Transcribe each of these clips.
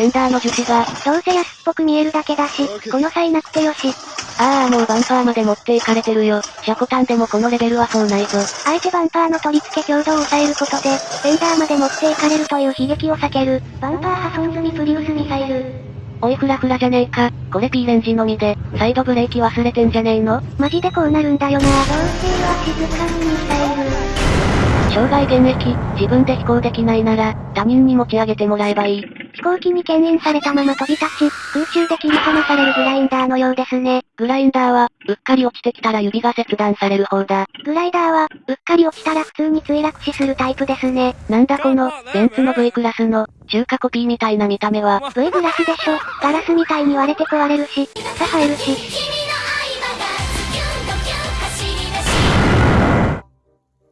フェンダーの樹脂が、どうせ安っぽく見えるだけだし、この際なくてよし。ああもうバンパーまで持っていかれてるよ。シャコタンでもこのレベルはそうないぞ。あえてバンパーの取り付け強度を抑えることで、フェンダーまで持っていかれるという悲劇を避ける、バンパー破損済みプリウスミサイル。おいフラフラじゃねえか。これ P レンジのみで、サイドブレーキ忘れてんじゃねえの？マジでこうなるんだよな。どうせは静かにミサイル。生涯現役、自分で飛行できないなら、他人に持ち上げてもらえばいい。飛行機に牽引されたまま飛び立ち、空中で切り離されるグラインダーのようですね。グラインダーは、うっかり落ちてきたら指が切断される方だ。グライダーは、うっかり落ちたら普通に墜落死するタイプですね。なんだこの、ベンツの V クラスの、中華コピーみたいな見た目は。V グラスでしょ。ガラスみたいに割れて壊れるし、草生えるし。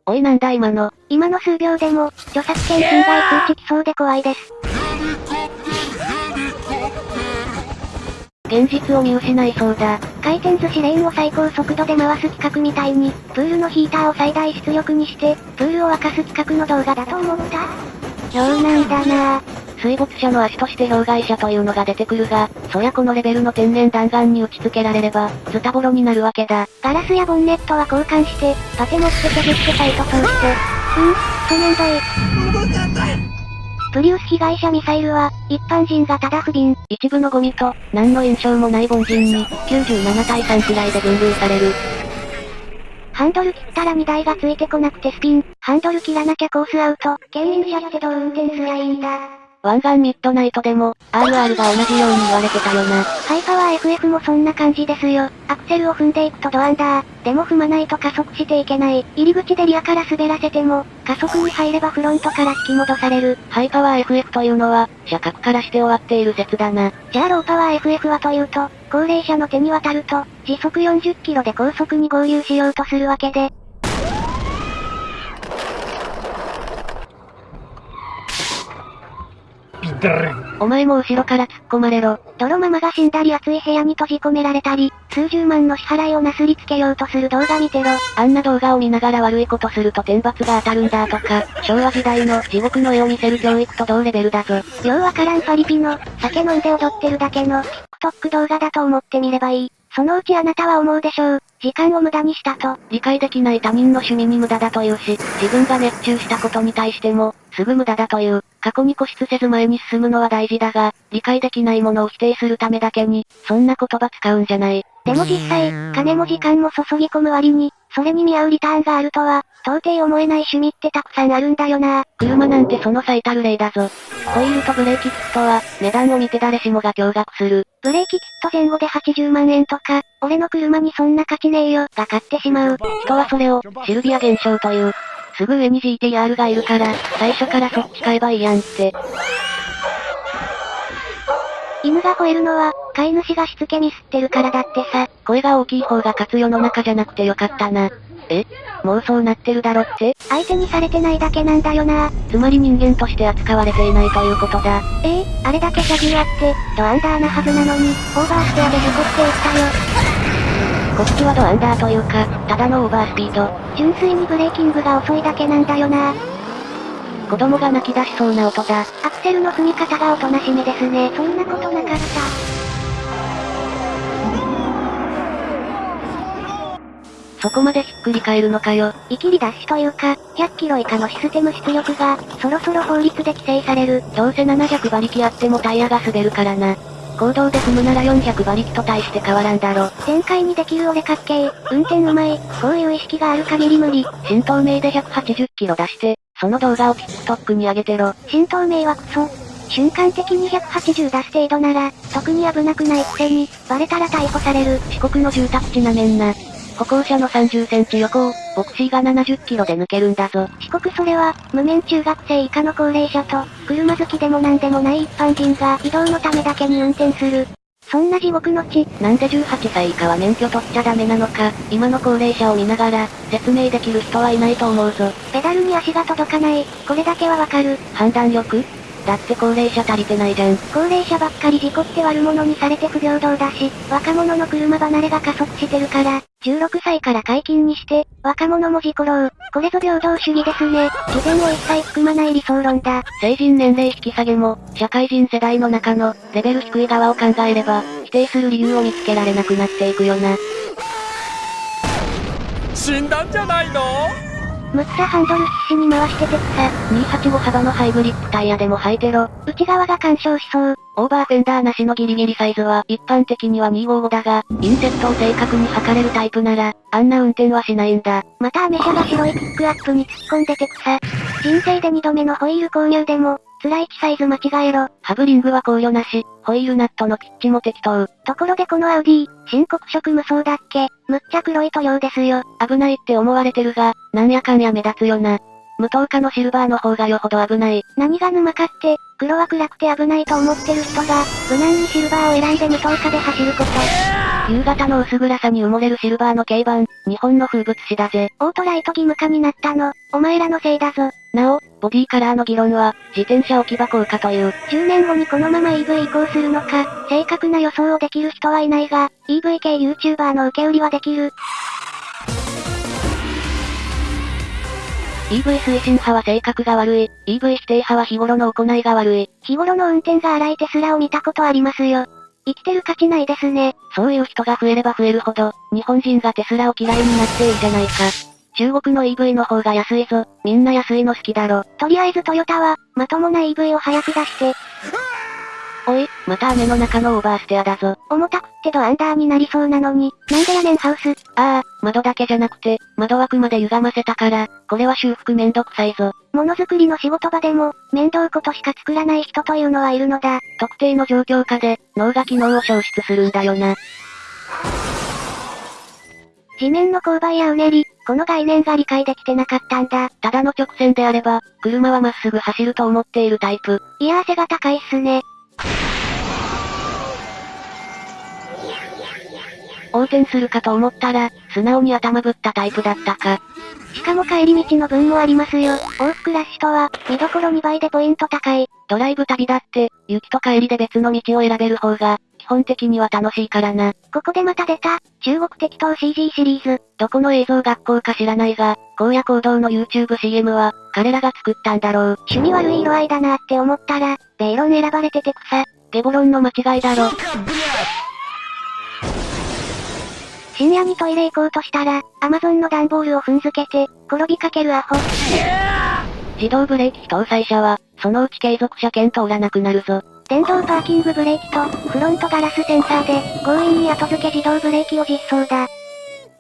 おいなんだ今の。今の数秒でも、著作権侵害通知来そうで怖いです。現実を見失いそうだ。回転寿司レーンを最高速度で回す企画みたいに、プールのヒーターを最大出力にして、プールを沸かす企画の動画だと思った妙なんだなぁ。水没車の足として障害者というのが出てくるが、そりゃこのレベルの天然弾丸に打ち付けられれば、ズタボロになるわけだ。ガラスやボンネットは交換して、パテ持って削ってサイト通して。うん、クソめんどい。プリウス被害者ミサイルは、一般人がただ不憫。一部のゴミと、何の印象もない凡人に、97対3くらいで分類される。ハンドル切ったら荷台がついてこなくてスピン。ハンドル切らなきゃコースアウト。牽引車ってどう運転すりゃいいんだ。湾岸ミッドナイトでも、RR が同じように言われてたよな。ハイパワー FF もそんな感じですよ。アクセルを踏んでいくとドアンダー。でも踏まないと加速していけない。入り口でリアから滑らせても、加速に入ればフロントから引き戻される。ハイパワー FF というのは、車格からして終わっている説だな。じゃあローパワー FF はというと、高齢者の手に渡ると、時速40キロで高速に合流しようとするわけで、お前も後ろから突っ込まれろ。泥ママが死んだり暑い部屋に閉じ込められたり、数十万の支払いをなすりつけようとする動画見てろ。あんな動画を見ながら悪いことすると天罰が当たるんだとか、昭和時代の地獄の絵を見せる教育と同レベルだぞ。ようわからんパリピの、酒飲んで踊ってるだけの、TikTok 動画だと思ってみればいい。そのうちあなたは思うでしょう。時間を無駄にしたと。理解できない他人の趣味に無駄だというし、自分が熱中したことに対しても、すぐ無駄だという。過去に固執せず前に進むのは大事だが、理解できないものを否定するためだけに、そんな言葉使うんじゃない。でも実際、金も時間も注ぎ込む割に、それに見合うリターンがあるとは、到底思えない趣味ってたくさんあるんだよな。車なんてその最たる例だぞ。ホイールとブレーキキットは、値段を見て誰しもが驚愕する。ブレーキキット前後で80万円とか、俺の車にそんな価値ねえよ、が買ってしまう。人はそれを、シルビア現象という。すぐ上に GTR がいるから、最初からそっち買えばいいやんって。犬が吠えるのは、飼い主がしつけミスってるからだってさ。声が大きい方が勝つ世の中じゃなくてよかったな。え？もうそうなってるだろって？相手にされてないだけなんだよな。つまり人間として扱われていないということだ。ええあれだけ車技あって、ドアンダーなはずなのに、オーバーステアで事故っていったよ。こっちはドアンダーというか、ただのオーバースピード。純粋にブレーキングが遅いだけなんだよな。子供が泣き出しそうな音だ。アクセルの踏み方がおとなしめですね。そんなことなかった。そこまでひっくり返るのかよ。イキリダッシュというか、100キロ以下のシステム出力が、そろそろ法律で規制される。どうせ700馬力あってもタイヤが滑るからな。行動で踏むなら400馬力と大して変わらんだろ。展開にできる俺かっけー。運転うまい。こういう意識がある限り無理。新東名で180キロ出して、その動画を TikTok に上げてろ。新東名はクソ。瞬間的に180出す程度なら、特に危なくないくせに、バレたら逮捕される。四国の住宅地なめんな。歩行者の30センチ横を、ボクシーが70キロで抜けるんだぞ。四国それは、無免中学生以下の高齢者と、車好きでもなんでもない一般人が移動のためだけに運転する。そんな地獄の地。なんで18歳以下は免許取っちゃダメなのか、今の高齢者を見ながら、説明できる人はいないと思うぞ。ペダルに足が届かない。これだけはわかる。判断力？だって高齢者足りてないじゃん。高齢者ばっかり事故って悪者にされて不平等だし、若者の車離れが加速してるから、16歳から解禁にして、若者も事故ろう。これぞ平等主義ですね。自然を一切含まない理想論だ。成人年齢引き下げも、社会人世代の中の、レベル低い側を考えれば、否定する理由を見つけられなくなっていくよな。死んだんじゃないの？むっちゃハンドル必死に回してて草。285幅のハイブリッドタイヤでも履いてろ。内側が干渉しそう。オーバーフェンダーなしのギリギリサイズは一般的には255だが、インセットを正確に測れるタイプなら、あんな運転はしないんだ。またアメ車が白いピックアップに突っ込んでて草。人生で2度目のホイール購入でも、ツライチサイズ間違えろ。ハブリングは考慮なし、ホイールナットのピッチも適当。ところでこのアウディ、申告色無双だっけむっちゃ黒い塗料ですよ。危ないって思われてるが、なんやかんや目立つよな。無糖化のシルバーの方がよほど危ない。何が沼かって、黒は暗くて危ないと思ってる人が、無難にシルバーを選んで無糖化で走ること。夕方の薄暗さに埋もれるシルバーの軽バン、日本の風物詩だぜ。オートライト義務化になったの、お前らのせいだぞ。なお、ボディカラーの議論は、自転車置き場効果という。10年後にこのまま EV 移行するのか、正確な予想をできる人はいないが、EV 系 YouTuber の受け売りはできる。EV 推進派は性格が悪い。EV 否定派は日頃の行いが悪い。日頃の運転が荒いテスラを見たことありますよ。生きてる価値ないですね。そういう人が増えれば増えるほど、日本人がテスラを嫌いになっていいじゃないか。中国の EV の方が安いぞ。みんな安いの好きだろ。とりあえずトヨタは、まともな EV を早く出して、おい、また雨の中のオーバーステアだぞ。重たくってドアンダーになりそうなのに、なんでやねんハウス。ああ、窓だけじゃなくて、窓枠まで歪ませたから、これは修復めんどくさいぞ。ものづくりの仕事場でも、面倒ことしか作らない人というのはいるのだ。特定の状況下で、脳が機能を消失するんだよな。地面の勾配やうねり、この概念が理解できてなかったんだ。ただの直線であれば、車はまっすぐ走ると思っているタイプ。いやー背が高いっすね。横転するかと思ったら、素直に頭ぶったタイプだったか。しかも帰り道の分もありますよ。往復ラッシュとは、見どころ2倍でポイント高い。ドライブ旅だって、雪と帰りで別の道を選べる方が、基本的には楽しいからな。ここでまた出た、中国適当 CG シリーズ。どこの映像学校か知らないが、荒野行動の YouTubeCM は、彼らが作ったんだろう。趣味悪い色合いだなって思ったら、ベイロン選ばれてて草。ゲボロンの間違いだろ。深夜にトイレ行こうとしたら、アマゾンの段ボールを踏んづけて、転びかけるアホ。自動ブレーキ非搭載車は、そのうち継続車検通らなくなるぞ。電動パーキングブレーキと、フロントガラスセンサーで、強引に後付け自動ブレーキを実装だ。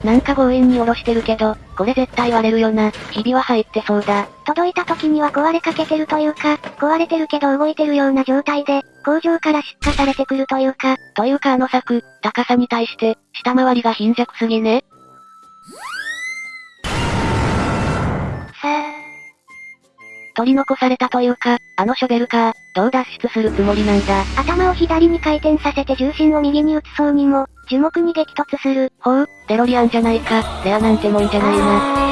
なんか強引に下ろしてるけど、これ絶対割れるよな。ひびは入ってそうだ。届いた時には壊れかけてるというか、壊れてるけど動いてるような状態で、工場から出荷されてくるというか、というかあの柵、高さに対して、下回りが貧弱すぎね。さあ、取り残されたというか、あのショベルカー、どう脱出するつもりなんだ？頭を左に回転させて重心を右に移そうにも、樹木に激突する。ほう、デロリアンじゃないか、レアなんてもんじゃないな。